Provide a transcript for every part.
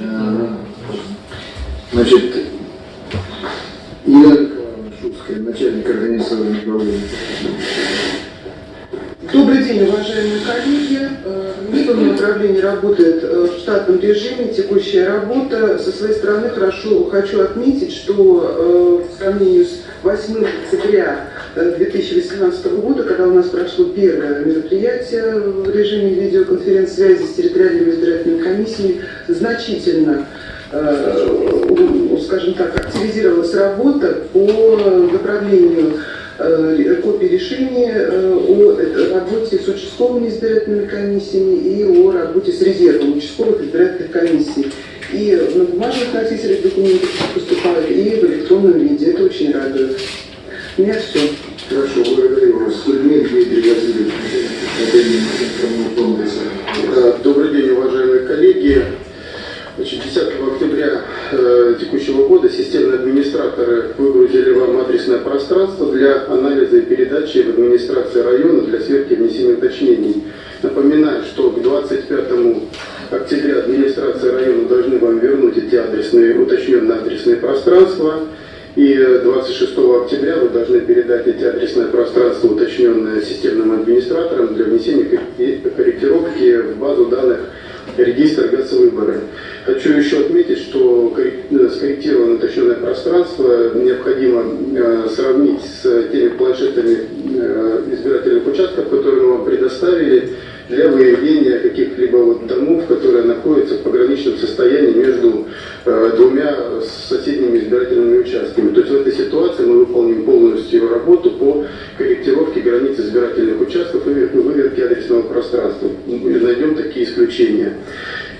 Э, Значит, Николаевна Шубская, начальник организационного управления. Добрый день, уважаемые коллеги. Э, Медленное управление работает э, в штатном режиме, текущая работа. Со своей стороны хорошо хочу отметить, что э, в сравнении с 8 октября 2018 года, когда у нас прошло первое мероприятие в режиме видеоконференц-связи с территориальными избирательными комиссиями, значительно скажем так, активизировалась работа по направлению копии решений о работе с участковыми избирательными комиссиями и о работе с резервом участковых избирательных комиссий. И на бумажных носителях документов поступают, и в электронном виде. Это очень радует. У меня все. Хорошо, благодарю вас. Кульмин Дмитрий Васильевич, Добрый день, уважаемые коллеги. Значит, 10 октября э, текущего года системные администраторы выгрузили вам адресное пространство для анализа и передачи в администрации района для сверки внесения уточнений. Напоминаю, что к 25 октября администрация района должны вам вернуть эти адресные, уточненные адресные пространства. И 26 октября вы должны передать эти адресные пространства, уточненные системным администраторам, для внесения корректировки в базу данных регистр ГАЦ-выборы. Хочу еще отметить, что э, скорректированное уточненное пространство необходимо э, сравнить с теми планшетами э, избирательных участков, которые мы вам предоставили, для выявления каких-либо вот домов, которые находятся в пограничном состоянии между э, двумя соседними избирательными участками. То есть в этой ситуации мы выполним полностью работу по корректировке границ избирательных участков и выверке адресного пространства. Мы найдем такие исключения.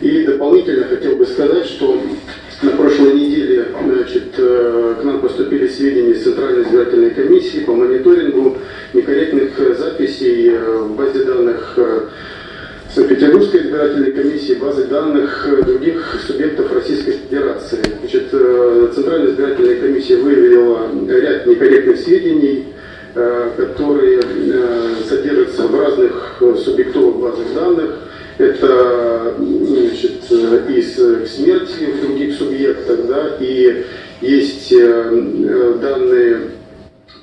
И дополнительно хотел бы сказать, что на прошлой неделе значит, э, к нам поступили сведения из Центральной избирательной комиссии по мониторингу некорректных записей э, в базе данных э, Санкт-Петербургской избирательной комиссии, базы данных других субъектов Российской Федерации. Значит, Центральная избирательная комиссия выявила ряд некорректных сведений, которые содержатся в разных субъектовых базах данных, это значит, из смерти в других субъектах, да, и есть э, данные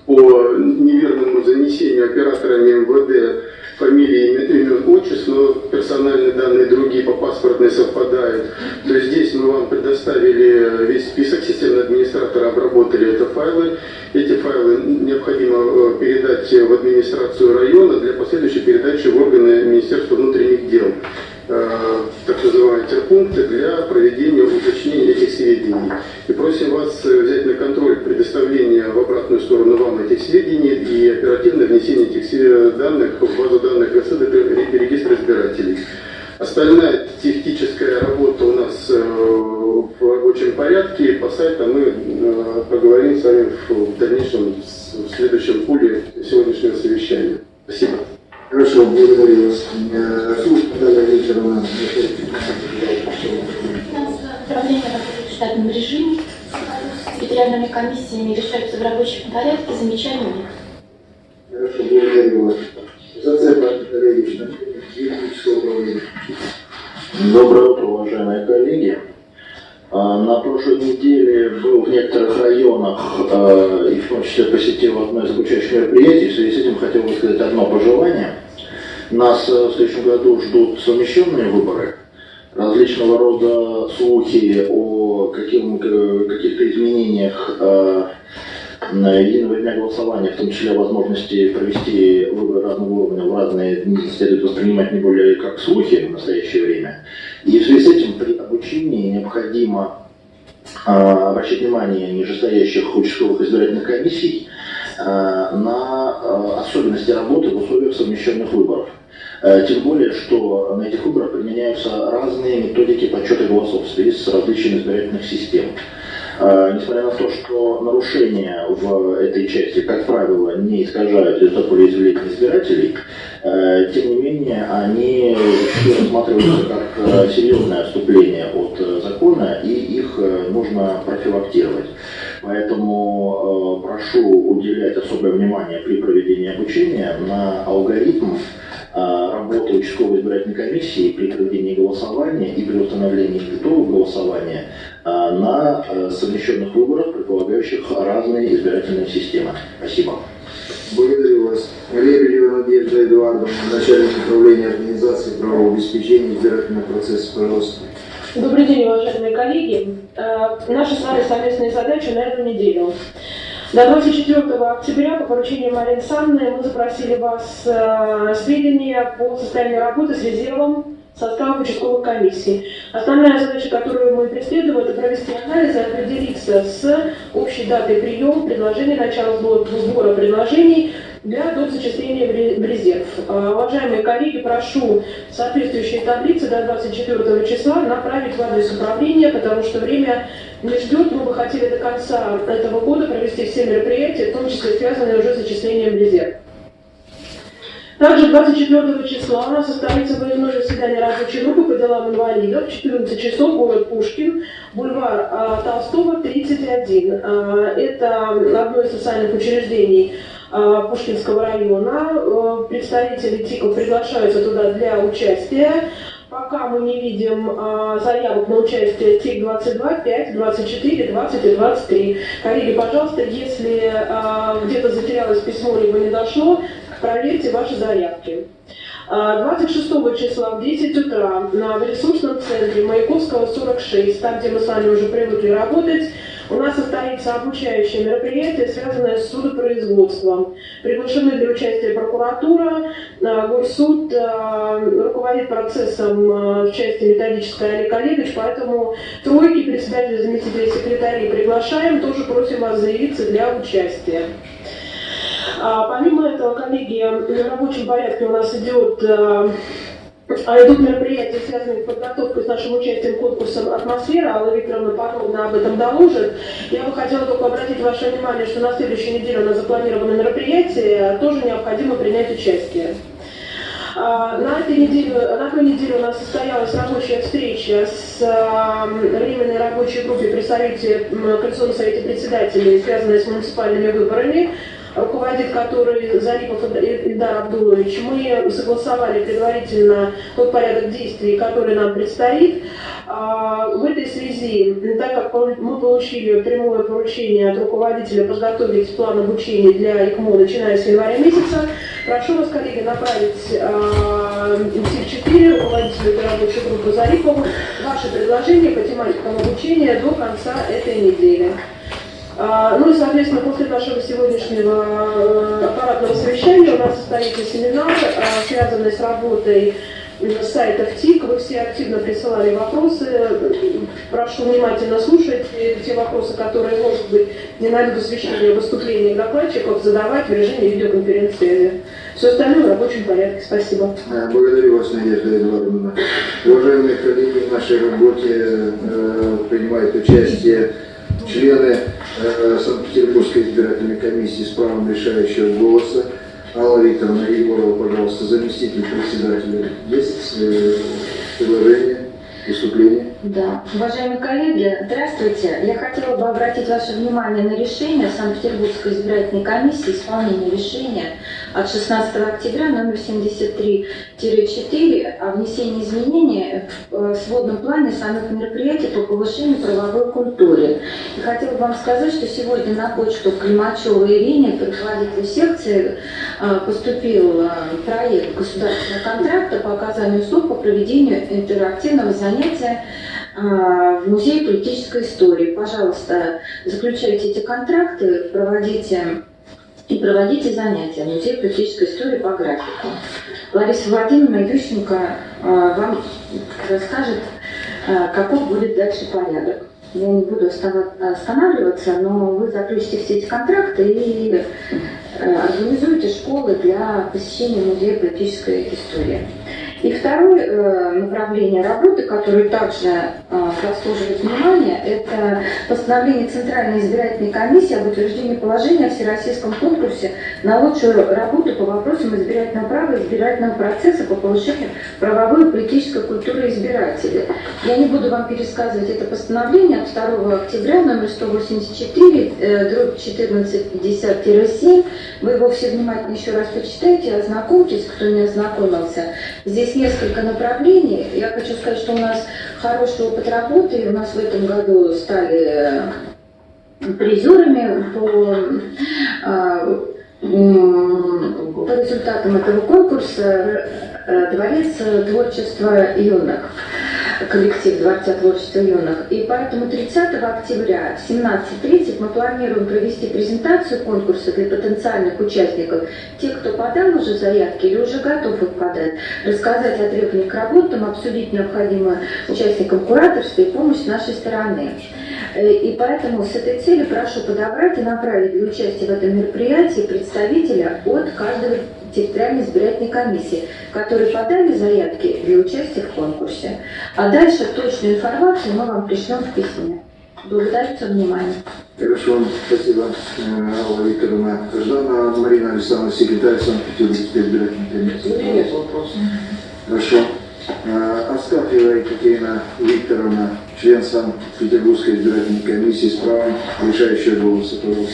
по неверному занесению операторами МВД фамилии, имен, отчеств, но персональные данные другие по паспортной совпадают. То есть здесь мы вам предоставили весь список, системный администратор обработали это файлы. Эти файлы необходимо э, передать в администрацию района для последующей передачи в органы Министерства внутренних дел так называемые терпункты для проведения уточнения этих сведений. И просим вас э, взять на контроль предоставление в обратную сторону вам этих сведений и оперативное внесение этих данных в базу данных ГСД регистр избирателей. Остальная техническая работа у нас э, в рабочем порядке. По сайту мы э, поговорим с вами в дальнейшем, в следующем пуле сегодняшнего совещания. Спасибо. Хорошо, благодарю вас. Викторовна. Управление работает в штатном режиме. С территориальными комиссиями решаются в рабочем порядке. Замечаний нет. Хорошо, благодарю вас. Зацепа Валерьевич, Доброе утро, уважаемые коллеги. А, на прошлой неделе был в некоторых районах а, и в том числе посетил одно из обучающих мероприятий. В связи с этим хотел высказать одно пожелание. Нас э, в следующем году ждут совмещенные выборы, различного рода слухи о каких-то изменениях а, единого дня голосования, в том числе возможности провести выборы разного уровня в разные дни, следует воспринимать не более как слухи в настоящее время. И в связи с этим при обучении необходимо обращать внимание нижестоящих участковых избирательных комиссий на а, особенности работы в условиях совмещенных выборов. Тем более, что на этих выборах применяются разные методики подсчета голосов в связи с различием избирательных систем. Несмотря на то, что нарушения в этой части, как правило, не искажают результат волеизъявления избирателей, э, тем не менее они рассматриваются как э, серьезное отступление от э, закона, и их нужно профилактировать. Поэтому прошу уделять особое внимание при проведении обучения на алгоритм а, работы участковой избирательной комиссии при проведении голосования и при установлении итогов голосования а, на а, совмещенных выборах, предполагающих разные избирательные системы. Спасибо. Благодарю вас. Лебедева Надежда Эдуардовна, начальник управления организации правового обеспечения избирательного процесса, пожалуйста. Добрый день, уважаемые коллеги. Э, Наши с вами совместные задачи на эту неделю. До 24 октября по поручению Марии Александровны мы запросили вас э, сведения по состоянию работы с резервом составов участковых комиссий. Основная задача, которую мы преследуем, это провести анализ и определиться с общей датой приема предложений, начала сбора предложений для доп. зачисления в ре- в резерв. Э, Уважаемые коллеги, прошу соответствующие таблицы до 24 числа направить в адрес управления, потому что время не ждет. Мы бы хотели до конца этого года провести все мероприятия, в том числе связанные уже с зачислением в резерв. Также 24 числа у нас состоится выездное заседание рабочей группы по делам инвалидов. 14 часов, город Пушкин, бульвар а, Толстого, 31. А, Это одно из социальных учреждений а, Пушкинского района. А, Представители ТИКов приглашаются туда для участия. Пока мы не видим а, заявок на участие ТИК 22, 5, 24, 20 и 23. Коллеги, пожалуйста, если а, где-то затерялось письмо, либо не дошло, проверьте ваши заявки. А, 26 числа в 10 утра на ресурсном центре Маяковского 46, там, где мы с вами уже привыкли работать, у нас состоится обучающее мероприятие, связанное с судопроизводством. Приглашены для участия прокуратура, а, Горсуд, а, руководит процессом а, в части методической Олег Олегович, поэтому тройки, председателя, заместителей секретарей приглашаем, тоже просим вас заявиться для участия. А, Помимо этого, коллеги, в рабочем порядке у нас идет э, а идут мероприятия, связанные с подготовкой с нашим участием конкурсом «Атмосфера». Алла Викторовна подробно об этом доложит. Я бы хотела только обратить ваше внимание, что на следующей неделе у нас запланировано мероприятие, тоже необходимо принять участие. А, На этой неделе, на той неделе у нас состоялась рабочая встреча с а, временной рабочей группой при Совете, м, Конституционном совете председателей, связанной с муниципальными выборами руководит который Зарипов Ильдар Абдулович, мы согласовали предварительно тот порядок действий, который нам предстоит. А, В этой связи, так как мы получили прямое поручение от руководителя подготовить план обучения для ИКМО, начиная с января месяца, прошу вас, коллеги, направить а, ТИК-4, руководителю рабочей группы Зарипову, ваши предложения по тематикам обучения до конца этой недели. А, Ну и, соответственно, после нашего сегодняшнего э, аппаратного совещания у нас состоится семинар, а, связанный с работой сайтов ТИК. Вы все активно присылали вопросы. Прошу внимательно слушать те вопросы, которые, может быть, не найдут освещения в выступлениях докладчиков, задавать в режиме видеоконференц-связи. Все остальное в рабочем порядке. Спасибо. Э, Благодарю вас, Надежда Эдуардовна. Уважаемые коллеги, в нашей работе э, принимают участие члены э, Санкт-Петербургской избирательной комиссии с правом решающего голоса. Алла Викторовна Егорова, пожалуйста, заместитель председателя. Есть э, предложение, выступление? Да. Уважаемые коллеги, здравствуйте. Я хотела бы обратить ваше внимание на решение Санкт-Петербургской избирательной комиссии исполнения решения от 16 октября номер 73-4 о внесении изменений в э, сводном плане самих мероприятий по повышению правовой культуры. И хотела бы вам сказать, что сегодня на почту Климачева Ирине, руководителю секции, э, поступил э, проект государственного контракта по оказанию услуг по проведению интерактивного занятия а, в Музее политической истории. Пожалуйста, заключайте эти контракты, проводите и проводите занятия в Музее политической истории по графику. Лариса Владимировна Ющенко а, вам расскажет, а, каков будет дальше порядок. Я не буду останавливаться, но вы заключите все эти контракты и организуете школы для посещения Музея политической истории. И второе э, направление работы, которое также э, заслуживает внимания, это постановление Центральной избирательной комиссии об утверждении положения о всероссийском конкурсе на лучшую работу по вопросам избирательного права и избирательного процесса по повышению правовой и политической культуры избирателей. Я не буду вам пересказывать это постановление от 2 октября, номер 184, э, дробь 1450-7. Вы его все внимательно еще раз почитайте, ознакомьтесь, кто не ознакомился. Здесь несколько направлений. Я хочу сказать, что у нас хороший опыт работы. У нас в этом году стали э, призерами по, м, по результатам этого конкурса э, Дворец творчества юных коллектив Дворца творчества юных. И поэтому 30 октября в 17.30 мы планируем провести презентацию конкурса для потенциальных участников, тех, кто подал уже заявки или уже готов их подать, рассказать о требованиях к работам, обсудить необходимое участникам кураторства и помощь с нашей стороны. Э, И поэтому с этой целью прошу подобрать и направить для участия в этом мероприятии представителя от каждого территориальной избирательной комиссии, которые подали заявки для участия в конкурсе. А дальше точную информацию мы вам пришлем в письме. Благодарю за внимание. Хорошо, спасибо, э, Алла Викторовна. Ждана Марина Александровна, секретарь Санкт-Петербургской избирательной комиссии. Нет вопросов. Хорошо. Э, Астафьева Екатерина Викторовна, член Санкт-Петербургской избирательной комиссии с правом решающего голоса, пожалуйста.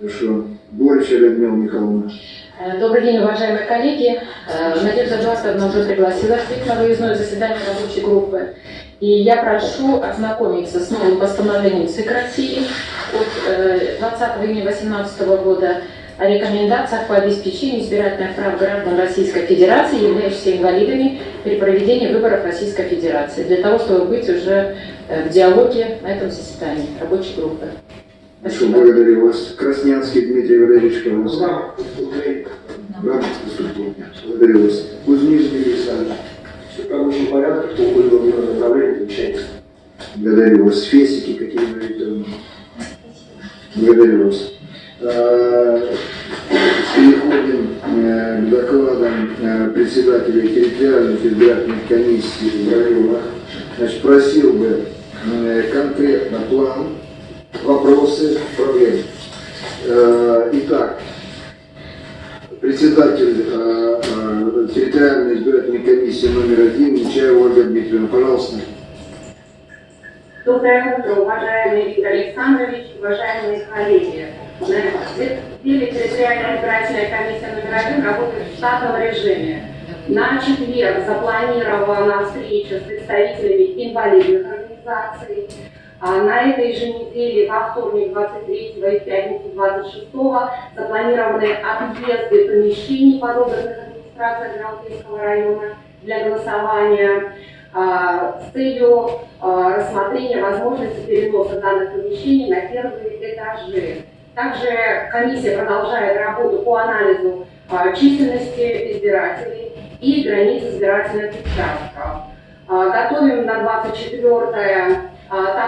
Хорошо. Борича Людмила Михайловна. Э, Добрый день, уважаемые коллеги. Э, Надежда Джасковна уже пригласила всех на выездное заседание рабочей группы. И я прошу ознакомиться с новым постановлением ЦИК России от э, 20 июня 2018 года о рекомендациях по обеспечению избирательных прав граждан Российской Федерации, являющихся инвалидами при проведении выборов Российской Федерации, для того, чтобы быть уже э, в диалоге на этом заседании рабочей группы. Спасибо. благодарю вас. Краснянский Дмитрий Валерьевич, пожалуйста. Да, Благодарю вас. Кузнецкий Александр. Все в рабочем порядке, кто уходит в одно направление, получается. Благодарю вас. Фесики Катерина Викторовна. Благодарю вас. А, Переходим э, к докладам э, председателей территориальных избирательных комиссий в районах. Значит, просил бы э, конкретно план, вопросы, проблемы. Э, Итак, председатель э, э, территориальной избирательной комиссии номер один Нечаева Ольга Дмитриевна, пожалуйста. Доброе утро, уважаемый Виктор Александрович, уважаемые коллеги. В деле территориальная избирательная комиссия номер один работает в штатном режиме. На четверг запланирована встреча с представителями инвалидных организаций. А на этой же неделе, во вторник 23 и пятницу 26 запланированы объезды помещений, подобранных администрацией Адмиралтейского района для голосования а, с целью а, рассмотрения возможности переноса данных помещений на первые этажи. Также комиссия продолжает работу по анализу численности избирателей и границ избирательных участков. Готовим на 24 а,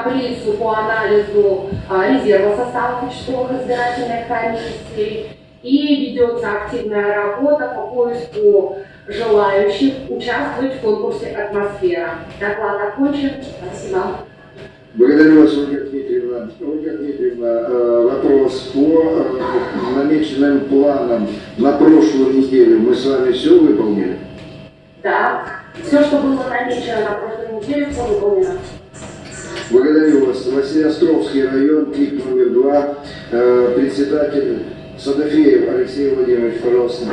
таблицу по анализу а, резерва состава участковых избирательных комиссий и ведется активная работа по поиску желающих участвовать в конкурсе «Атмосфера». Доклад окончен. Спасибо. Благодарю вас, Ольга Дмитриевна. Ольга Дмитриевна, э, вопрос по э, намеченным планам на прошлую неделю. Мы с вами все выполнили? Да, все, что было намечено на прошлой неделе, все выполнено. Благодарю вас. Василиостровский район, КИК номер два, э, председатель Садофеев Алексей Владимирович, пожалуйста.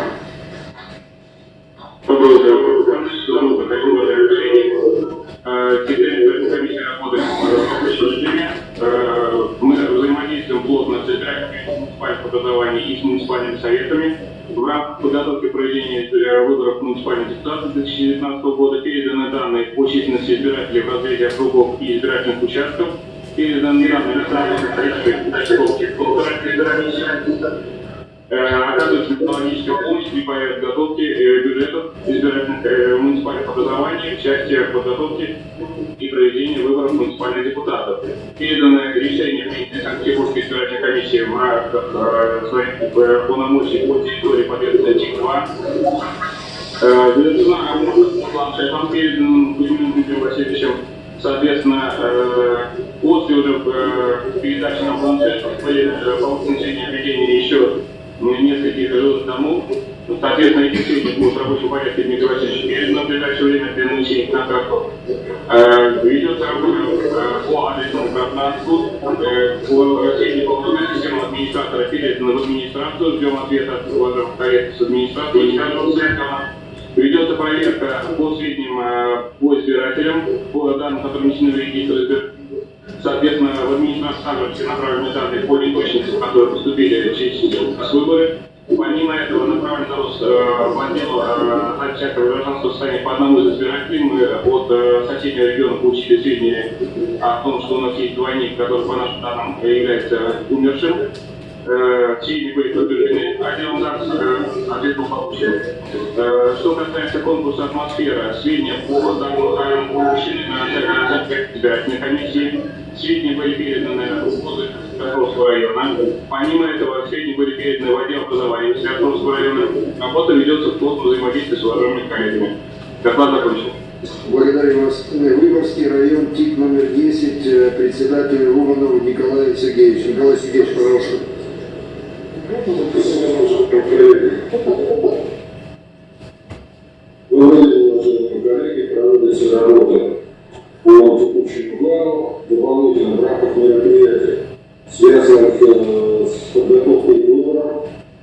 Режиме. Э, Мы взаимодействуем плотно с избирателями муниципальных образований и с муниципальными советами. В рамках подготовки проведения выборов муниципальных депутатов 2019 года переданы данные по численности избирателей в разрезе округов и избирательных участков. Переданы данные на количество Э, оказывается методологическая помощь при подготовке э, бюджетов избирательных э, муниципальных образований, в подготовке и проведении выборов муниципальных депутатов. Передано решение Санкт-Петербургской избирательной комиссии в рамках э, своих э, полномочий по территории Победы 2 Э, Ведется планшетом передан Кузьминым Дмитрием Васильевичем. Соответственно, э, после уже э, передачи на планшет были э, получены сведения о ведении еще нескольких жилых домов. Соответственно, эти сведения будут в рабочем порядке Дмитрий передан в ближайшее время их на карту. Э, Ведется работа э, по адресному пространству. Э, По сведению по входной системе администратора передано в администрацию. Ждем ответа от уважаемых коллег с администрации. И скажем, Ведется проверка по сведениям э, по избирателям, по данным, которые внесены в регистр избирателей. Соответственно, в администрацию также все направлены данные по неточностям, которые поступили через выборы. Помимо этого направлен запрос э, в отдел э, всякого гражданского состояния по одному из избирателей. Мы от э, соседнего региона получили сведения о том, что у нас есть двойник, который по нашим данным является умершим. Э, Все они были подтверждены отделом ЗАГС, э, ответ был получен. Э, Что касается конкурса «Атмосфера», сведения по данным получены на сайте избирательной комиссии. Сведения были переданы в ВУЗы Свердловского района. Помимо этого, сведения были переданы в отдел образования Свердловского района. Работа ведется в плотном взаимодействии с уважаемыми коллегами. Доклад закончен. Благодарю вас. Выборгский район, ТИК номер 10, э, председатель Романов Николай Сергеевич. Николай Сергеевич, пожалуйста. Добрый день, уважаемые коллеги. Проводится работа текущим плану, дополнительно в рамках мероприятий, связанных с подготовкой к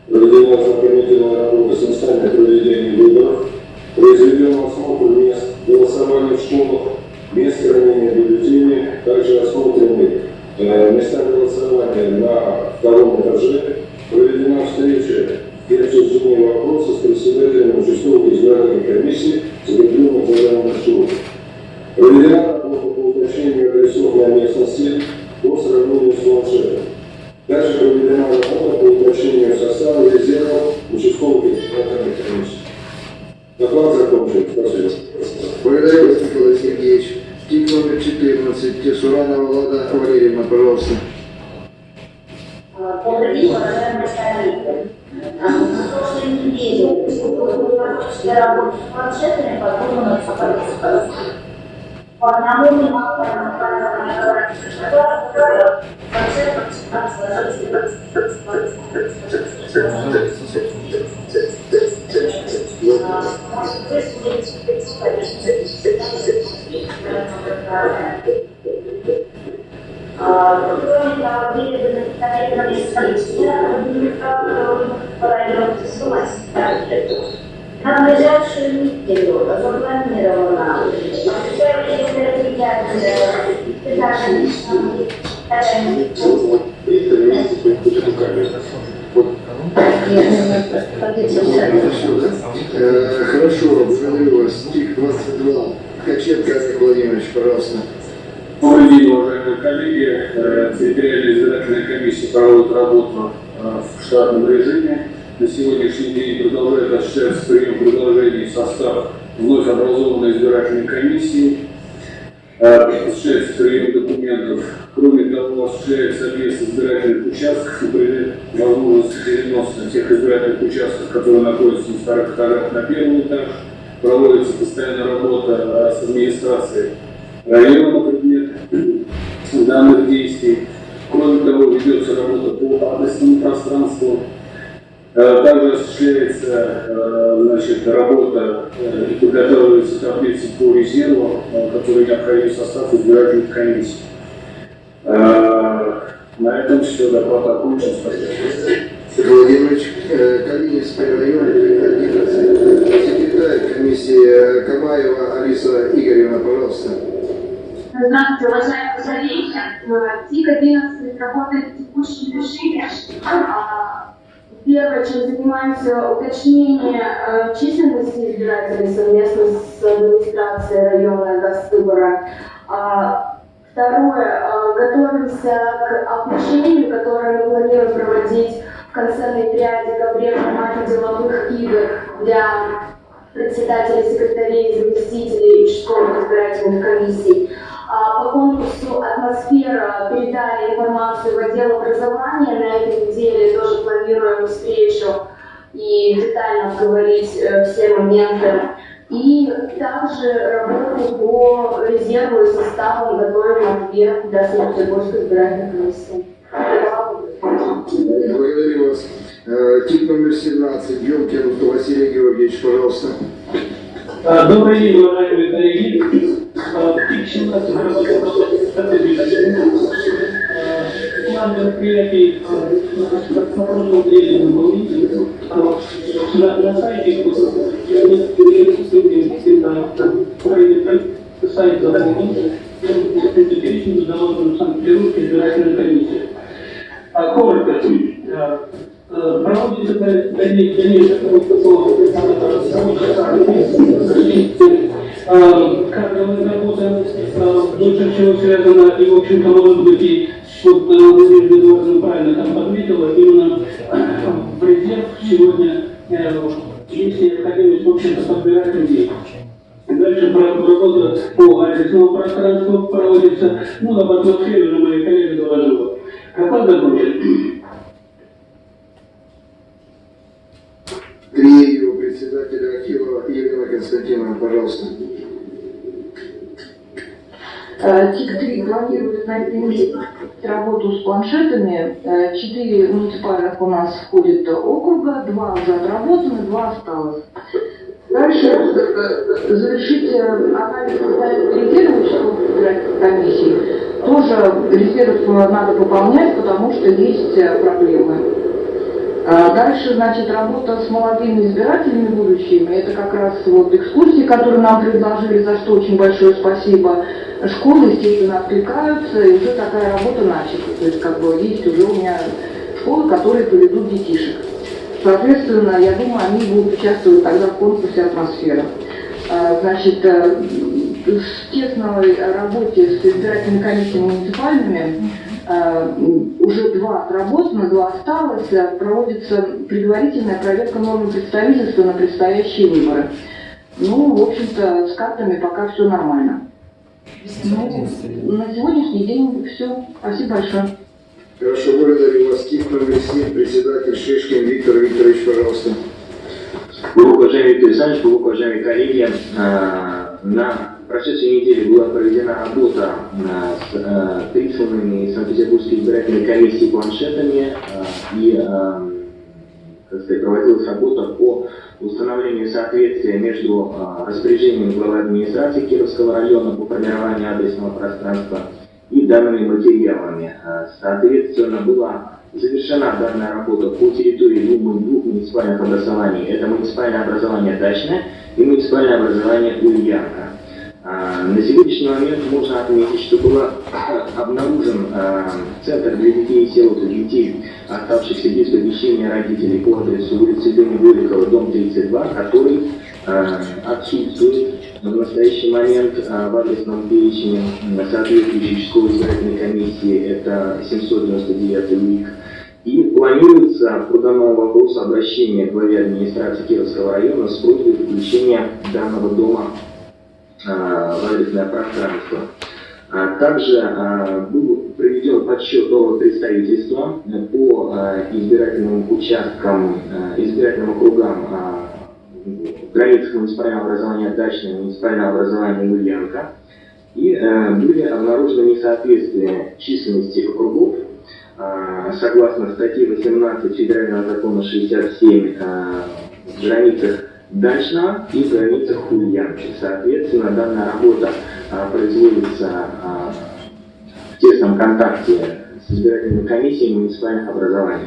проведена ознакомительная работа с местами проведения выборов, произведен осмотр мест голосования в школах, мест хранения бюллетеней, также осмотрены места голосования на втором этаже, проведена встреча и обсуждение вопроса с председателем участковой избирательной комиссии, день продолжает осуществляться прием предложений в состав вновь образованной избирательной комиссии. Э, Осуществляется прием документов. Кроме того, осуществляется объезд избирательных участков и при возможности переноса тех избирательных участков, которые находятся на вторых этажах на первый этаж. Проводится постоянная работа э, с администрацией района на предмет данных действий. Кроме того, ведется работа по адресному пространству. Э, Также осуществляется э, значит, работа э, и подготавливается таблицы по резерву, которые необходимы в состав избирательных комиссий. На этом все, доклад окончен. Спасибо. Сергей Владимирович, Калининский район, 11, секретарь комиссии Камаева Алиса Игоревна, пожалуйста. Здравствуйте, уважаемые коллеги. ТИК 11 работает в текущем режиме. Первое, чем занимаемся, уточнение э, численности избирателей совместно с администрацией района Госвыбора. А, Второе, э, готовимся к обучению, которое мы планируем проводить в конце ноября, декабре в формате деловых игр для председателей, секретарей, заместителей участковых избирательных комиссий. А, По конкурсу «Атмосфера» передали информацию в отдел образования. На этой неделе тоже планируем встречу и детально обговорить э, все моменты. И также работу по резерву и составу готовим ответ для Санкт-Петербургской избирательной комиссии. Благодарю вас. Э, Тип номер 17, Гемкин Василий Георгиевич, пожалуйста. А, Добрый день, уважаемые коллеги. Тип 17 план мероприятий на прошлом неделе был на, на сайте сайт заполнен, перечень заложен Санкт-Петербургской избирательной комиссии. А коротко, проводится кадровая работа, лучше всего связана, и, в общем-то, может быть, и вот Надежда Эдуардовна правильно там подметила, именно в резерв сегодня есть необходимость, в общем-то, подбирать людей. Дальше работа по адресному пространству проводится, ну, об атмосфере уже мои коллеги доложила. Как закончен? Третьего председателя архива Елена Константиновна, пожалуйста. ТИК-3 планирует на этой неделе с планшетами. Четыре муниципальных у нас входит округа, два уже отработаны, два осталось. Дальше завершить анализ состояния резерва участковых комиссий. Тоже резерв надо пополнять, потому что есть проблемы. Дальше, значит, работа с молодыми избирателями будущими. Это как раз вот экскурсии, которые нам предложили, за что очень большое спасибо. Школы, естественно, откликаются, и уже такая работа начата. То есть, как бы, есть уже у меня школы, которые поведут детишек. Соответственно, я думаю, они будут участвовать тогда в конкурсе «Атмосфера». Значит, в тесной работе с избирательными комиссиями муниципальными уже два отработано, два осталось, проводится предварительная проверка нормы представительства на предстоящие выборы. Ну, в общем-то, с картами пока все нормально. Ну, на сегодняшний день все. Спасибо большое. Хорошо, благодарю вас. Тип номер 7, председатель Шишкин Виктор Викторович, пожалуйста. Глубоко уважаемый Виктор Александрович, глубоко уважаемые коллеги, на прошедшей неделе была проведена работа с присланными из Санкт-Петербургской избирательной комиссии планшетами и как сказать, проводилась работа по установлению соответствия между распоряжением главы администрации Кировского района по формированию адресного пространства и данными материалами. Соответственно, была завершена данная работа по территории двух, двух муниципальных образований. Это муниципальное образование Дачное и муниципальное образование Ульянка. На сегодняшний момент можно отметить, что был обнаружен центр для детей и сирот детей, оставшихся без помещения родителей по адресу улицы Дени Голикова, дом 32, который отсутствует в настоящий момент в адресном перечне соответствующей школы избирательной комиссии, это 799 УИК. И планируется по данному вопросу обращение главе администрации Кировского района с просьбой включения данного дома в адресное пространство. Также был проведен подсчет нового представительства по избирательным участкам, избирательным округам в границах муниципального образования Дачное, муниципального образования Ульянка. И были обнаружены несоответствия численности округов согласно статье 18 Федерального закона 67 в границах Дачного и границах Ульянки. Соответственно, данная работа а, производится а, в тесном контакте с избирательными комиссиями муниципальных образований.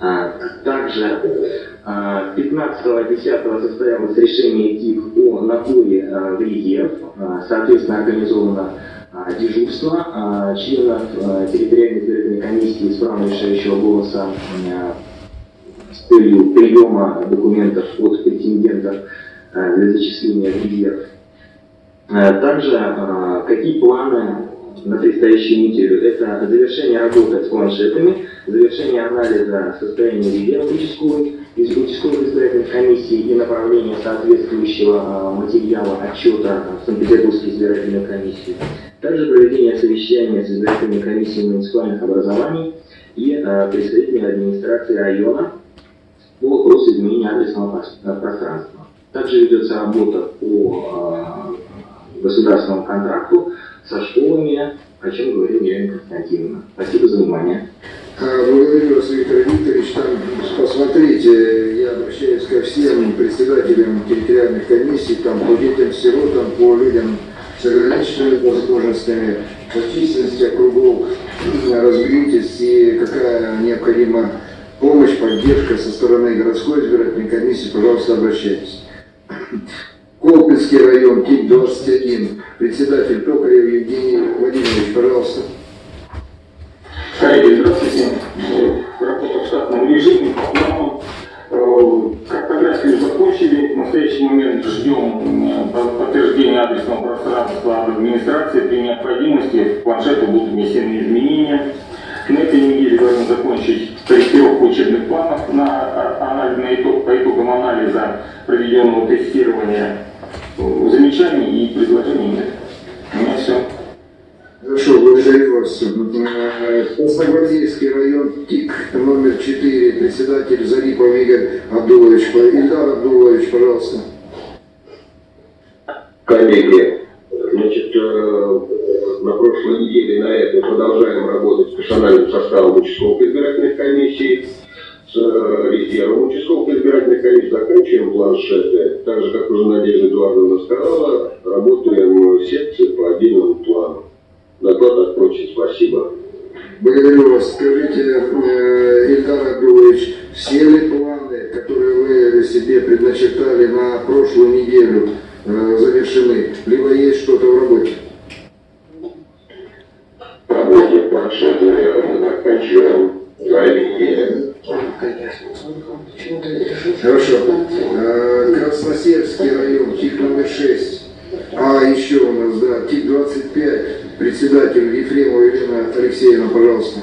А, также 15.10 состоялось решение ТИК о наборе в резерв. Соответственно, организовано дежурство членов территориальной избирательной комиссии с правом решающего голоса целью приема документов от претендентов для зачисления в резерв. Также какие планы на предстоящую неделю? Это завершение работы с планшетами, завершение анализа состояния резерва участковой, из участковых избирательных комиссий и направление соответствующего материала отчета Санкт-Петербургской избирательной комиссии. Также проведение совещания с избирательной комиссией муниципальных образований и представителями администрации района по вопросу изменения адресного э, пространства. Также ведется работа по э, государственному контракту со школами, о чем говорила Елена Константиновна. Спасибо за внимание. А, Благодарю вас, Виктор Викторович. Там, посмотрите, я обращаюсь ко всем председателям территориальных комиссий, там, по детям, сиротам, по людям с ограниченными возможностями, по численности округов. Разберитесь, и какая необходима помощь, поддержка со стороны городской избирательной комиссии, пожалуйста, обращайтесь. Колпинский район, ТИК-21, председатель Токарев Евгений Владимирович, пожалуйста. Коллеги, здравствуйте. Работа в штатном режиме. Но, э, картографию закончили. В настоящий момент ждем э, по- подтверждения адресного пространства администрации. При необходимости в планшету будут внесены изменения. На этой неделе должны закончить корректировку учебных планов на, анализ, на итог, по итогам анализа проведенного тестирования. Э, Замечаний и предложений нет. У меня все. Хорошо, благодарю вас. Э, Красногвардейский район ТИК номер 4, председатель Зарипов Игорь Абдулович. Ильдар Абдулович, пожалуйста. Коллеги, э, на прошлой неделе на этой продолжаем работать с персональным составом участковых избирательных комиссий, с э, резервом участковых избирательных комиссий, заканчиваем планшеты. Так же, как уже Надежда Эдуардовна сказала, работаем в секции по отдельному плану. Доклад отпрочен. Спасибо. Благодарю вас. Скажите, э, Ильдар Абдулович, все ли планы, которые вы себе предначертали на прошлую неделю, э, завершены? Либо есть что-то в работе? Работе заканчиваем. Коллеги, Хорошо. Э, Красносельский район, ТИК номер 6. А, еще у нас, да, ТИК 25, председатель Ефремова Елена Алексеевна, пожалуйста.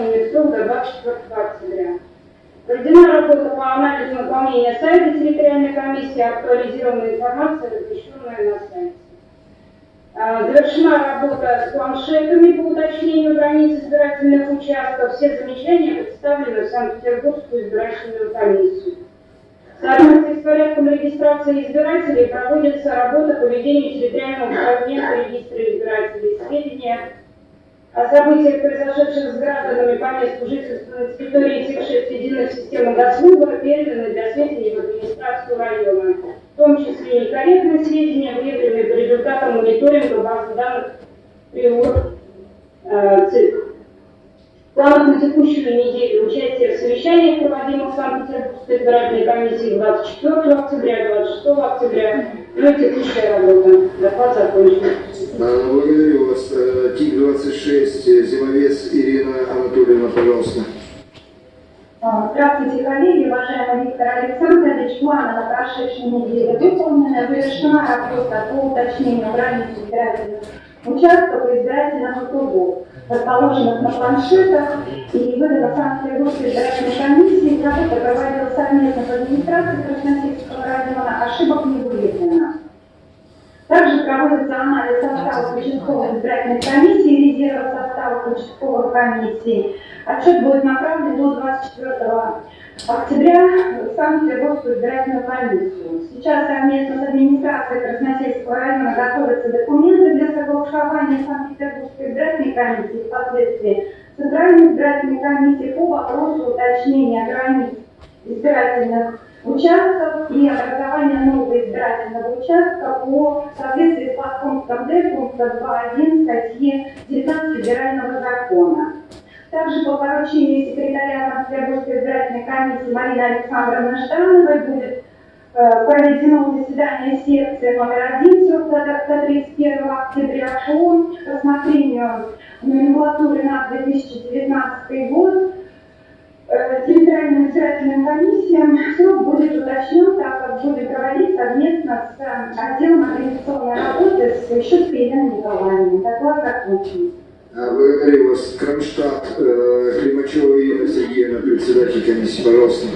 Комиссию, установленную в срок до 24 октября. Проведена работа по анализу наполнения сайта территориальной комиссии, актуализированная информация, размещенная на сайте. А, Завершена работа с планшетами по уточнению границ избирательных участков. Все замечания представлены в Санкт-Петербургскую избирательную комиссию. В соответствии с порядком регистрации избирателей проводится работа по ведению территориального фрагмента регистра избирателей. Сведения о событиях, произошедших с гражданами по месту жительства на территории этих шесть единых систем госвыбора, переданы для сведения в администрацию района. В том числе некорректные сведения, выявленные по результатам мониторинга базы данных ПРИО э, ЦИК. В на текущую неделю участие в совещаниях, проводимых в Санкт-Петербургской избирательной комиссии 24 октября, 26 октября, ну и текущая работа. Доклад закончен. А, Благодарю вас. Э, ТИК-26, Зимовец Ирина Анатольевна, пожалуйста. А, Здравствуйте, коллеги, уважаемый Виктор Александрович. Планы на прошедшей неделе выполнены. Завершена работа по уточнению границ избирательных участков и избирательных округов, расположенных на планшетах и выдана Санкт-Петербургской избирательной комиссии. Работа проводилась совместно с администрацией Красносельского района. Ошибок не выявлено. Также проводится анализ составов участковых избирательных комиссий, резерва составов участковых комиссий. Отчет будет направлен до 24 октября в Санкт-Петербургскую избирательную комиссию. Сейчас совместно с администрацией Красносельского района готовятся документы для согласования Санкт-Петербургской избирательной комиссии впоследствии Центральной избирательной комиссии по вопросу уточнения границ избирательных участков и образования нового избирательного участка по соответствии с подпунктом Д пункта 2.1 статьи 19 Федерального закона. Также по поручению секретаря Санкт-Петербургской избирательной комиссии Марины Александровны Ждановой будет э, проведено заседание секции номер один срок до 31 октября по рассмотрению номенклатуры на 2019 год Э, территориальным избирательным комиссиям срок будет уточнен, так как будет проводить совместно с э, отделом организационной работы с Щуткой Еленой Николаевной. Доклад закончен. А, Благодарю вас. Кронштадт, э, Климачева Ирина Сергеевна, председатель комиссии, пожалуйста.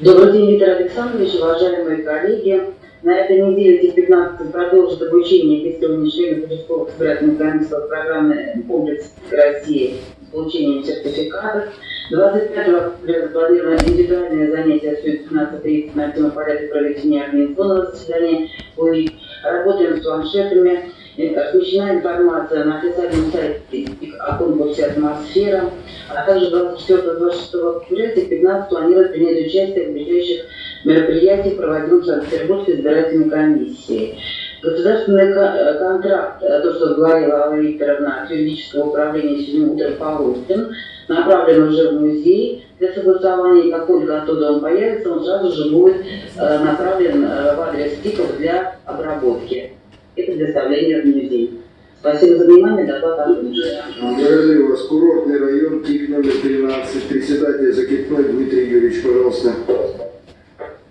Добрый день, Виктор Александрович, уважаемые коллеги. На этой неделе Тик-15 продолжит обучение тестирования членов участковых избирательных комиссий по программе «Комплекс России» с получением сертификатов. 25 октября запланировано индивидуальное занятие с 17.30 на тему порядка проведения организационного заседания. Мы работаем с планшетами, размещена информация на официальном сайте о конкурсе «Атмосфера», а также 24-26 октября ТИК-15 планирует принять участие в ближайших мероприятиях, проводимых в Санкт-Петербургской избирательной комиссией. Государственный контракт, то, что говорила Алла Викторовна от юридического управления сегодня утром получен, направлен уже в музей для согласования, как только оттуда он появится, он сразу же будет э, направлен э, в адрес ТИКов для обработки и предоставления в музей. Спасибо за внимание, доклад окончен. Благодарю вас. Курортный район, ТИК номер 13, председатель Закипной Дмитрий Юрьевич, пожалуйста.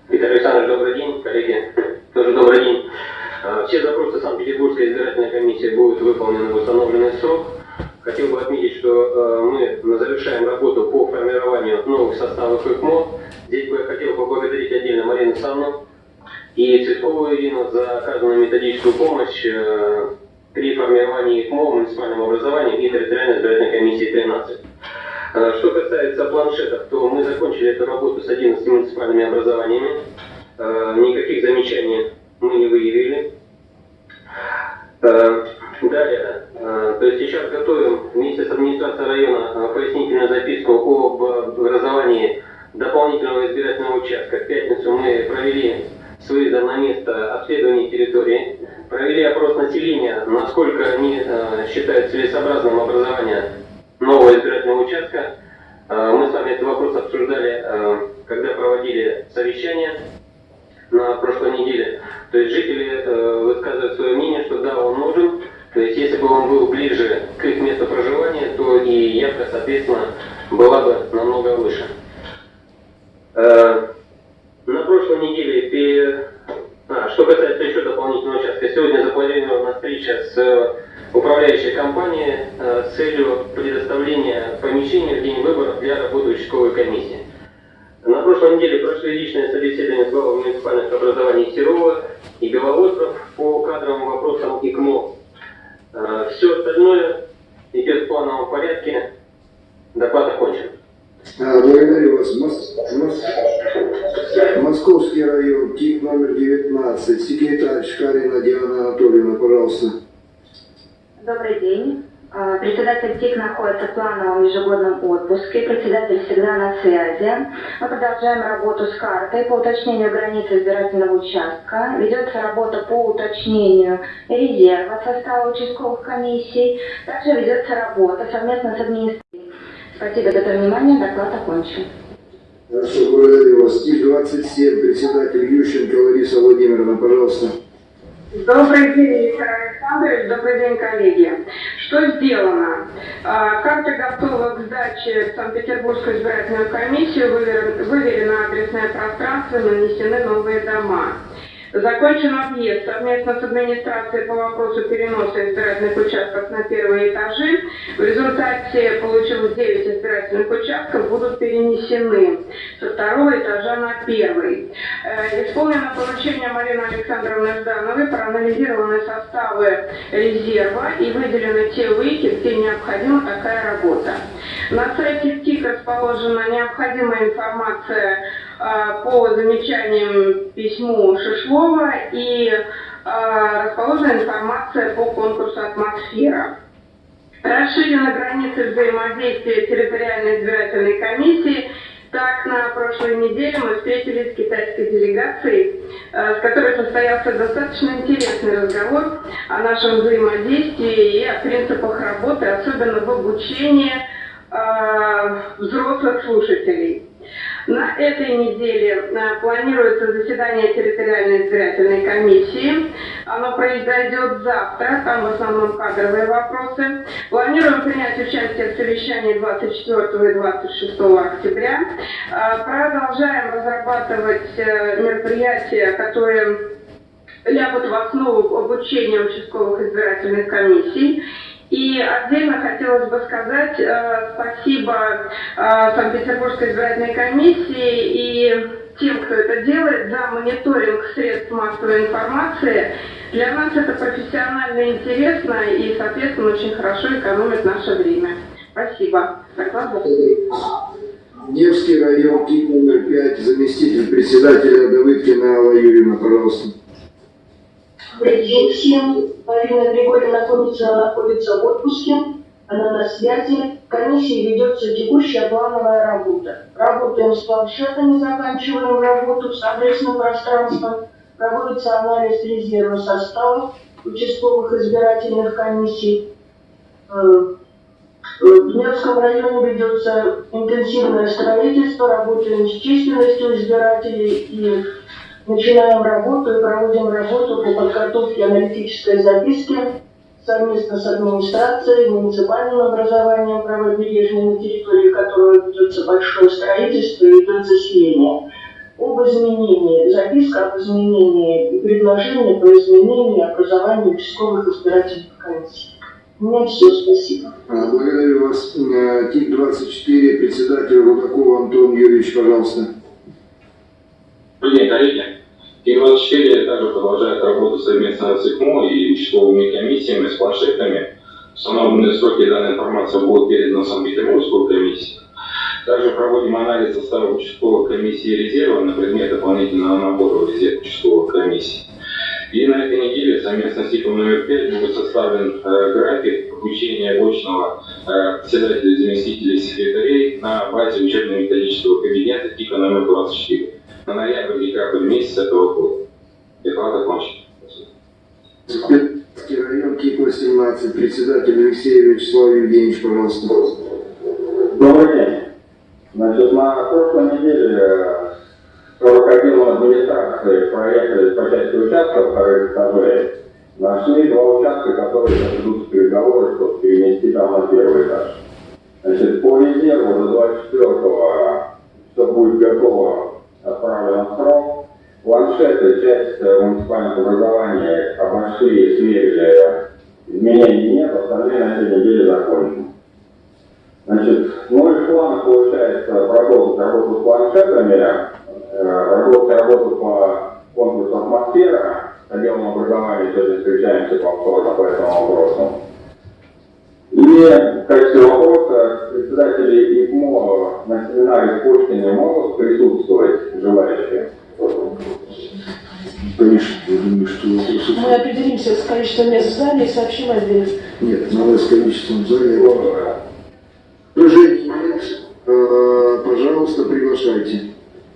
Виктор Александрович, добрый день, коллеги. Тоже добрый день. Э, все запросы Санкт-Петербургской избирательной комиссии будут выполнены в установленный срок. Хотел бы отметить, что э, мы завершаем работу по формированию новых составов ИКМО. Здесь бы я хотел поблагодарить отдельно Марину Санну и Цветкову Ирину за оказанную методическую помощь э, при формировании ИКМО муниципальном образовании и территориальной избирательной комиссии 13. Э, что касается планшетов, то мы закончили эту работу с 11 муниципальными образованиями. Э, никаких замечаний мы не выявили. Далее, то есть сейчас готовим вместе с администрацией района пояснительную записку об образовании дополнительного избирательного участка. В пятницу мы провели с выездом на место обследование территории, провели опрос населения, насколько они считают целесообразным образование нового избирательного участка. Мы с вами этот вопрос обсуждали, когда проводили совещание на прошлой неделе. То есть жители э, высказывают свое мнение, что да, он нужен. То есть если бы он был ближе к их месту проживания, то и явка, соответственно, была бы намного выше. Э, на прошлой неделе, а, что касается еще дополнительного участка, сегодня запланирована встреча с управляющей компанией э, с целью предоставления помещения в день выборов для работы участковой комиссии. На прошлой неделе прошли личные собеседования с главами муниципальных образований Серова и Белоостров по кадровым вопросам ИКМО. Э, Все остальное идет в плановом порядке. Доклад окончен. А, благодарю вас. Мос... Мос... Московский район, ТИК номер 19, секретарь Шкарина Диана Анатольевна, пожалуйста. Добрый день. А, Председатель ТИК находится в плановом ежегодном отпуске, председатель всегда на связи. Мы продолжаем работу с картой по уточнению границы избирательного участка. Ведется работа по уточнению резерва состава участковых комиссий. Также ведется работа совместно с администрацией. Спасибо за внимание, доклад окончен. Хорошо, благодарю вас. ТИК-27, председатель Ющенко Лариса Владимировна, пожалуйста. Добрый день, Виктор Александрович, добрый день, коллеги. Что сделано? А, Карта готова к сдаче в Санкт-Петербургскую избирательную комиссию, вывер- выверено адресное пространство, нанесены новые дома. Закончен объезд совместно с администрацией по вопросу переноса избирательных участков на первые этажи. В результате получилось 9 избирательных участков будут перенесены со второго этажа на первый. Э, Исполнено поручение Марины Александровны Ждановой, проанализированы составы резерва и выделены те выйки, где необходима такая работа. На сайте ТИК расположена необходимая информация по замечаниям письму Шишлова и а, расположена информация по конкурсу «Атмосфера». Расширены границы взаимодействия территориальной избирательной комиссии. Так, на прошлой неделе мы встретились с китайской делегацией, э, с которой состоялся достаточно интересный разговор о нашем взаимодействии и о принципах работы, особенно в обучении э, взрослых слушателей. На этой неделе э, планируется заседание территориальной избирательной комиссии. Оно произойдет завтра, там в основном кадровые вопросы. Планируем принять участие в совещании 24 и 26 октября. Э, продолжаем разрабатывать э, мероприятия, которые лягут в основу обучения участковых избирательных комиссий. И отдельно хотелось бы сказать э, спасибо э, Санкт-Петербургской избирательной комиссии и тем, кто это делает, за мониторинг средств массовой информации. Для нас это профессионально интересно и, соответственно, очень хорошо экономит наше время. Спасибо. Доклад Невский район, КИК номер 5, заместитель председателя Давыдкина Алла Юрьевна, пожалуйста. День всем. Марина Григорьевна находится, находится в отпуске. Она на связи. В комиссии ведется текущая плановая работа. Работаем с планшетами, заканчиваем работу с адресным пространством. Проводится анализ резерва составов участковых избирательных комиссий. Э, в Невском районе ведется интенсивное строительство, работаем с численностью избирателей и Начинаем работу и проводим работу по подготовке аналитической записки совместно с администрацией, муниципальным образованием правобережной, на территории которого ведется большое строительство и идет заселение. Об изменении, записка об изменении и предложение по изменению образования участковых избирательных комиссий. У меня все, спасибо. А, благодарю вас. Э, ТИК-24, председатель Рудакова Антон Юрьевич, пожалуйста. Добрый день, коллеги. ИГ-24 также продолжает работу совместно с ИКМО и участковыми комиссиями, с планшетами. В установленные сроки данная информация будет передана в Санкт-Петербургскую комиссию. Также проводим анализ состава участковых комиссий резерва на предмет дополнительного набора в резерв участковых комиссий. И на этой неделе совместно с ТИКом номер 5 будет составлен э, график обучения очного э, председателей и заместителей секретарей на базе учебно-методического кабинета ТИКа номер 24 на ноябрь-декабрь месяц этого года. Доклад окончен. Район КИК-18, председатель Алексей Вячеслав Евгеньевич, пожалуйста. Добрый день. Значит, на прошлой неделе 41 администрации проехали по части участков вторых этажей. Нашли два участка, которые ведутся переговоры, чтобы перенести там на первый этаж. Значит, по резерву до 24-го все будет готово отправлен в срок. Планшеты, часть э, муниципальных образований обошли, сверили, изменений нет, остальные на этой неделе закончены. Значит, ну и в планах получается продолжить работу с планшетами, э, продолжить работу по конкурсу атмосфера, отделом образования сегодня встречаемся повторно по этому вопросу. И в качестве вопроса председатели ИКМО на семинаре в Пушкине могут присутствовать желающие? Конечно, я думаю, что вопросов... Мы определимся с количеством мест в зале и сообщим отдельно. Нет, надо с количеством в зале. Предложений нет. А, пожалуйста, приглашайте.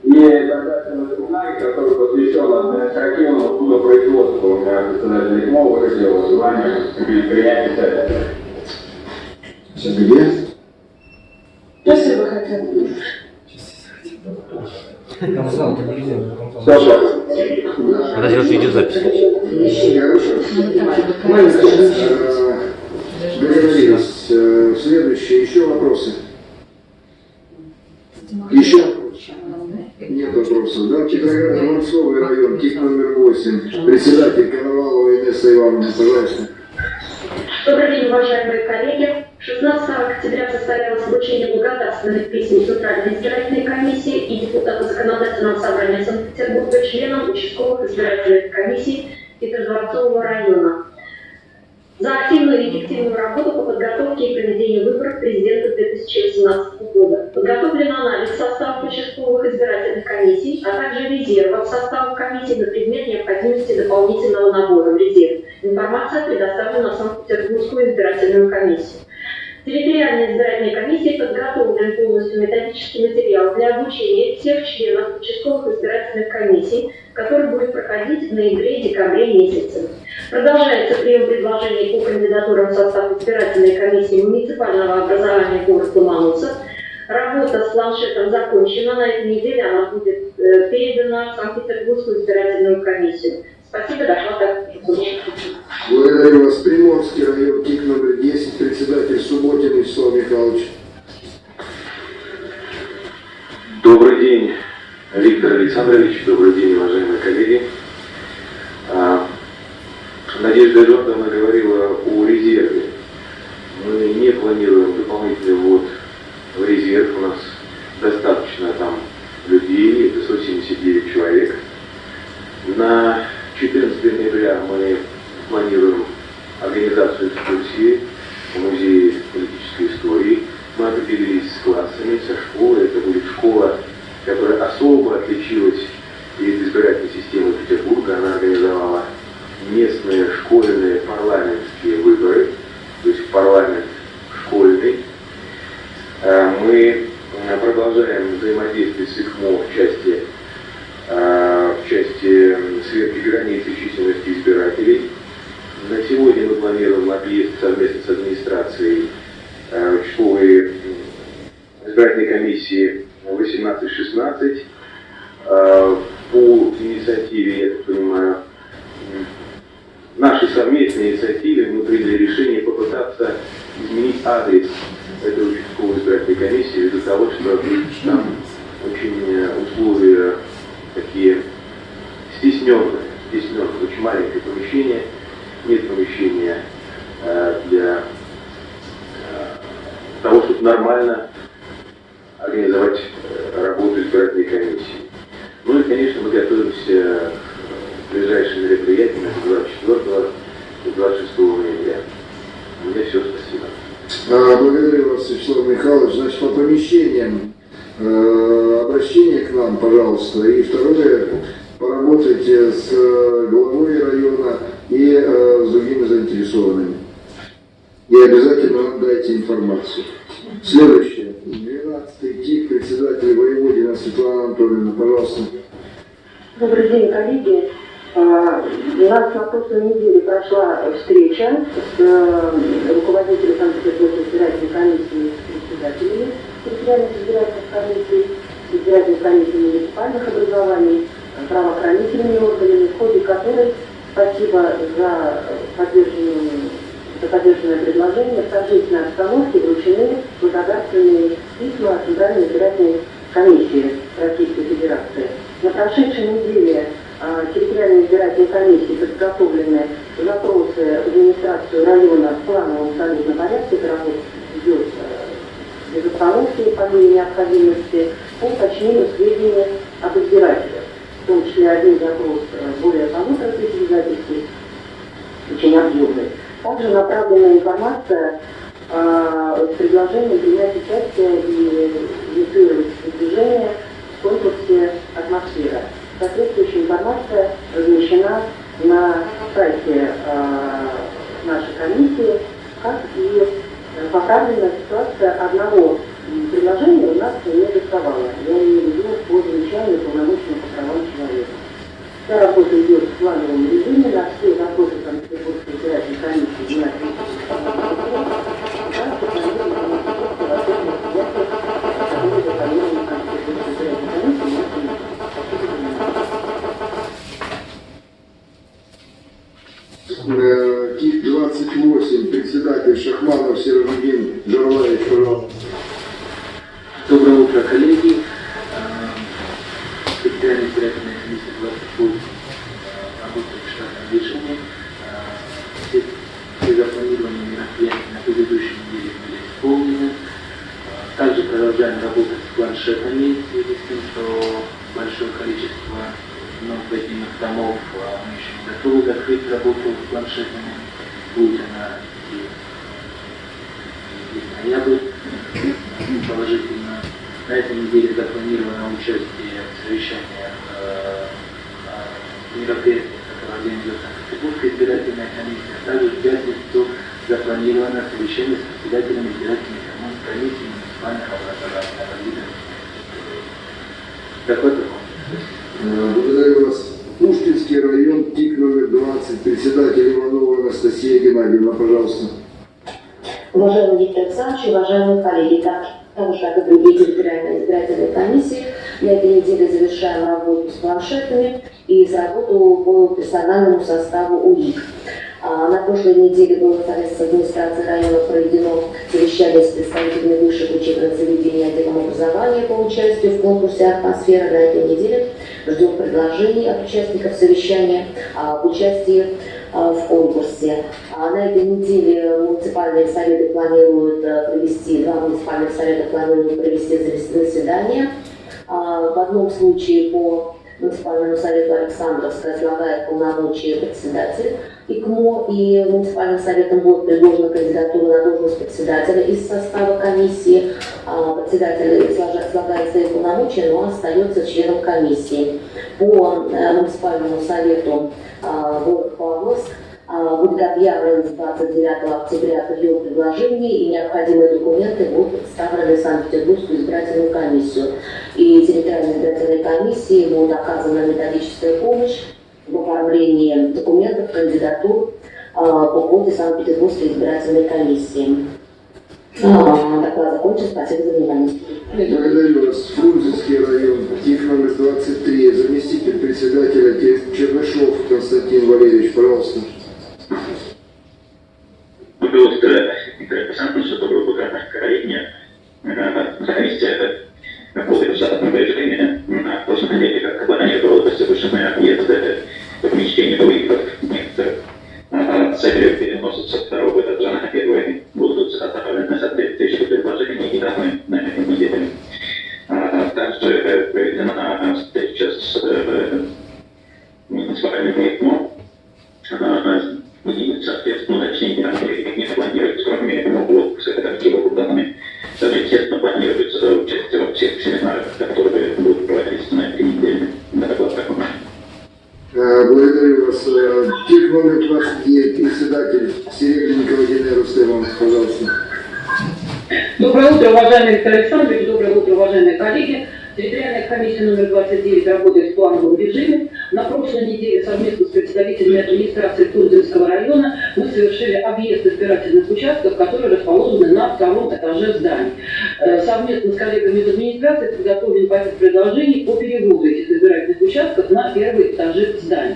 И тогда семинар, который посвящен административному судопроизводству, у меня председатель ИКМО выразил желание принять участие. Где? Спасибо, хотя Подожди, вот видеозапись. Хорошо. Договорились. Э, Следующие еще вопросы? Еще? Нет вопросов. Да, Петроград, Дворцовый район, ТИК номер 8. Председатель Коновалова Инесса Ивановна, пожалуйста. Добрый день, уважаемые коллеги. 16 октября состоялось обучение благодарственных писем Центральной избирательной комиссии и депутата Законодательного собрания Санкт-Петербурга членам участковых избирательных комиссий Петродворцового района. за активную и эффективную работу по подготовке и проведению выборов президента 2018 года. Подготовлен анализ составов участковых избирательных комиссий, а также резервов составов комиссий на предмет необходимости дополнительного набора в резерв. Информация предоставлена Санкт-Петербургскую избирательную комиссию. Территориальной избирательной комиссии подготовлен полностью методический материал для обучения всех членов участковых избирательных комиссий, который будет проходить в ноябре и декабре месяце. Продолжается прием предложений по кандидатурам в состав избирательной комиссии муниципального образования город Ломоносов. Работа с планшетом закончена. На этой неделе она будет э, передана в Санкт-Петербургскую избирательную комиссию. Спасибо, доклад Благодарю вас. Приморский район, ТИК номер 10, председатель Субботин Вячеслав Михайлович. Добрый день, Виктор Александрович, добрый день, уважаемые коллеги. А, Надежда Эдуардовна говорила о резерве. Мы не планируем дополнительный ввод в резерв. У нас достаточно там людей, это 179 человек. На 14 ноября мы планируем организацию экскурсии в Музее политической истории. Мы определились с классами, со школой. Это будет школа, которая особо отличилась перед избирательной системой Петербурга. Она организовала местные школьные парламентские выборы, то есть парламент школьный. Э, мы продолжаем взаимодействие с ИКМО за поддержанную за поддержанное предложение в торжественной обстановке вручены благодарственные письма Центральной избирательной комиссии Российской Федерации. На прошедшей неделе а, территориальной избирательной комиссии подготовлены запросы в администрацию района в плановом солидном порядке. Работа идет э, без остановки по мере необходимости по уточнению сведений об избирателях. В том числе один запрос э, более полутора тысяч записей, очень объемный. Также направлена информация э, с предложением принять участие и инициировать движение в конкурсе «Атмосфера». Соответствующая информация размещена на сайте э, нашей комиссии, как и поправленная ситуация одного предложения у нас не доставала. Я имею в виду по замечанию полномочного по правам человека. Вся работа идет в плановом режиме, на все вопросы Санкт-Петербургской ТИК 28, председатель Шахманов Сержигин Жарлаевич, пожалуйста. Доброе утро, коллеги. Территориальная избирательная комиссия 28 работает в штатном режиме. Все, все запланированные мероприятия на предыдущей неделе были исполнены. Продолжаем работать с планшетами в связи с тем, что большое количество многобедных домов а, мы еще не готовы закрыть работу с планшетами. будет она и ноябрь положительно. На этой неделе запланировано участие в совещаниях э, э, мероприятий, которые организует Санкт-Петербургская избирательная комиссия. А также в пятницу запланировано совещание с председателем избирательной комиссии Благодарю вас. Пушкинский район, ТИК номер 20, председатель Иванова Анастасия Геннадьевна, пожалуйста. Уважаемый Виктор Александрович, уважаемые коллеги, так, так же, как и другие территориальные избирательные комиссии, на этой неделе завершаем работу с планшетами и работу по персональному составу УИК. А, на прошлой неделе было совместно с администрацией района проведено совещание с представителями высших учебных заведений отделом образования по участию в конкурсе «Атмосфера». На этой неделе ждем предложений от участников совещания об участии а, в конкурсе. А на этой неделе муниципальные советы планируют а, провести, два муниципальных совета планируют провести заседания. В одном случае по муниципальному совету Александровска излагает полномочия председатель ИКМО, и муниципальным советом будет предложена кандидатура на должность председателя из состава комиссии. Председатель излагает свои полномочия, но остается членом комиссии. По э, муниципальному совету город Павловск будет объявлен с 29 октября прием предложений, и необходимые документы будут представлены в Санкт-Петербургскую избирательную комиссию. И территориальной избирательной комиссии будет оказана методическая помощь в оформлении документов, кандидатур по ходу Санкт-Петербургской избирательной комиссии. Доклад закончен. Спасибо за внимание. Благодарю вас. Фрунзенский район, ТИК номер 23, заместитель председателя Чернышов Константин Валерьевич, пожалуйста. Участков, которые расположены на втором этаже зданий. Э, совместно с коллегами из администрации подготовлен пакет предложений по переводу этих избирательных участков на первые этажи зданий.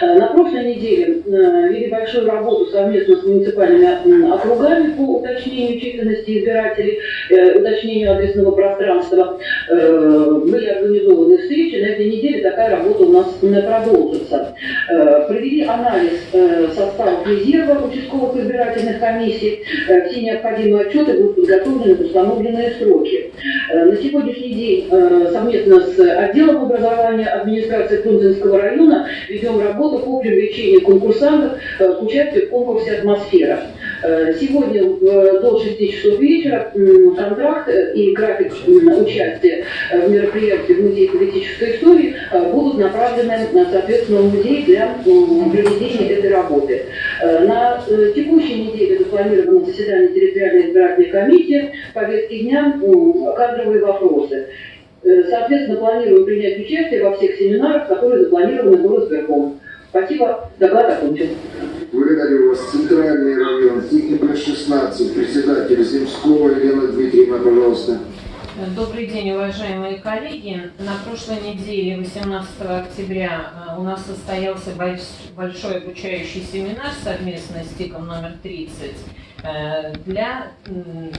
Э, на прошлой неделе э, вели большую работу совместно с муниципальными округами по уточнению численности избирателей, уточнению адресного пространства были организованы встречи. На этой неделе такая работа у нас продолжится. Э, провели анализ э, составов резерва участковых избирательных комиссий. Э, все необходимые отчеты будут подготовлены в установленные сроки. На сегодняшний день совместно с отделом образования администрации Фрунзенского района ведем работу по привлечению конкурсантов к участию в конкурсе «Атмосфера». Сегодня до 6 часов вечера контракт и график участия в мероприятии в Музее политической истории будут направлены, соответственно, в музей для проведения этой работы. На текущей неделе запланировано заседание территориальной избирательной комиссии, повестки дня кадровые вопросы. Соответственно, планируем принять участие во всех семинарах, которые запланированы горосберком. Спасибо. Доклад окончен. Благодарю вас. Центральный район, ТИК 16, председатель Земского Елена Дмитриевна, пожалуйста. Добрый день, уважаемые коллеги. На прошлой неделе, 18 октября, э, у нас состоялся большой обучающий семинар совместно с ТИКом номер 30 э, для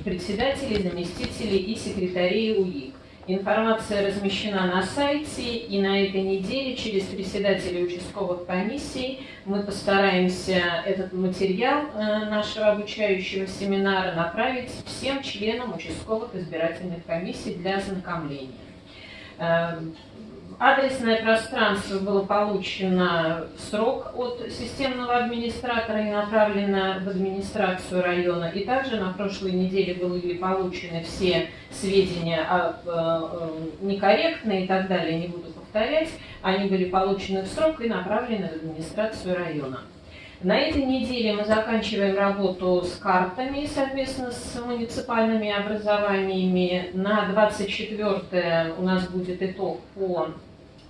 председателей, заместителей и секретарей УИК. Информация размещена на сайте, и на этой неделе через председателей участковых комиссий мы постараемся этот материал э, нашего обучающего семинара направить всем членам участковых избирательных комиссий для ознакомления. Э, адресное пространство было получено в срок от системного администратора и направлено в администрацию района. И также на прошлой неделе были получены все сведения об, э, некорректные и так далее, не буду повторять. Они были получены в срок и направлены в администрацию района. На этой неделе мы заканчиваем работу с картами совместно с муниципальными образованиями. На 24 у нас будет итог по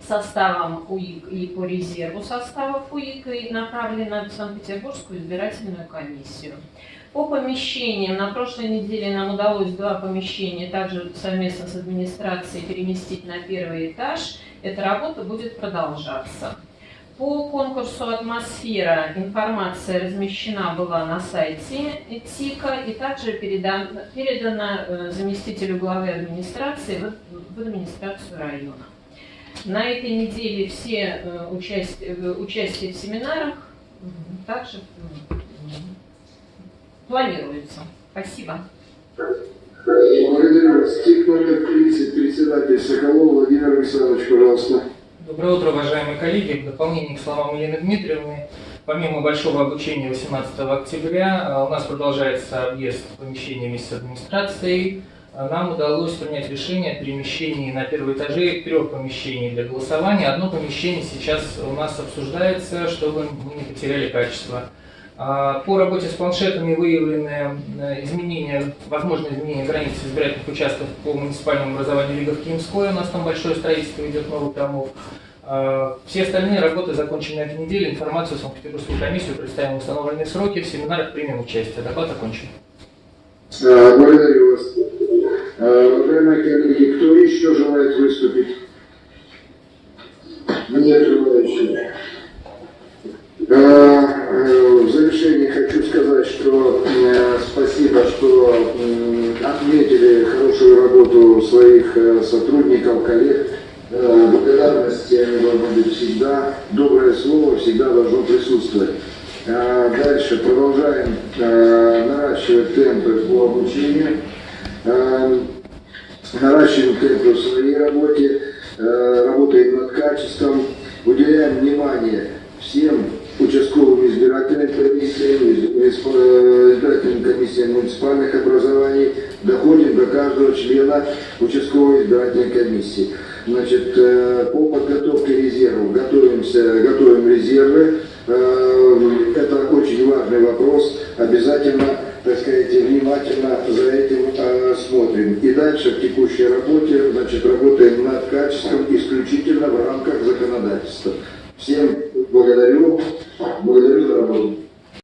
составам УИК и по резерву составов УИК и направлена в Санкт-Петербургскую избирательную комиссию. По помещениям, на прошлой неделе нам удалось два помещения также совместно с администрацией переместить на первый этаж. Эта работа будет продолжаться. По конкурсу «Атмосфера» информация размещена была на сайте ТИКа и также передана, передана э, заместителю главы администрации в, в администрацию района. На этой неделе все э, участие, э, участие в семинарах также планируется. Спасибо. Благодарю вас. ТИК номер 30, председатель Соколов Владимир Александрович, пожалуйста. Доброе утро, уважаемые коллеги. В дополнение к словам Елены Дмитриевны, помимо большого обучения 18 октября, а, у нас продолжается объезд помещениями с администрацией. А, нам удалось принять решение о перемещении на первые этажи трех помещений для голосования. Одно помещение сейчас у нас обсуждается, чтобы мы не потеряли качество. А, по работе с планшетами выявлены э, изменения, возможные изменения границ избирательных участков по муниципальному образованию Лига в Киевской. У нас там большое строительство идет новых домов. А, все остальные работы закончены на этой неделе. Информацию в Санкт-Петербургскую комиссию представим установленные сроки. В семинарах примем участие. Доклад окончен. А, благодарю вас. Коллеги, кто еще желает выступить? Нет желающих. Э, в завершение хочу сказать, что э, спасибо, что отметили хорошую работу своих э, сотрудников, коллег. Благодарности они должны быть всегда. Доброе слово всегда должно присутствовать. Дальше продолжаем наращивать темпы по обучению. Наращиваем темпы в своей работе, работаем над качеством, уделяем внимание всем участковым избирательным комиссиям, избирательным комиссиям муниципальных образований, доходим до каждого члена участковой избирательной комиссии. Значит, э, по подготовке резервов готовимся, готовим резервы. Э, это очень важный вопрос. Обязательно, так сказать, внимательно за этим э, смотрим. И дальше в текущей работе, значит, работаем над качеством исключительно в рамках законодательства. Всем благодарю. Благодарю за работу.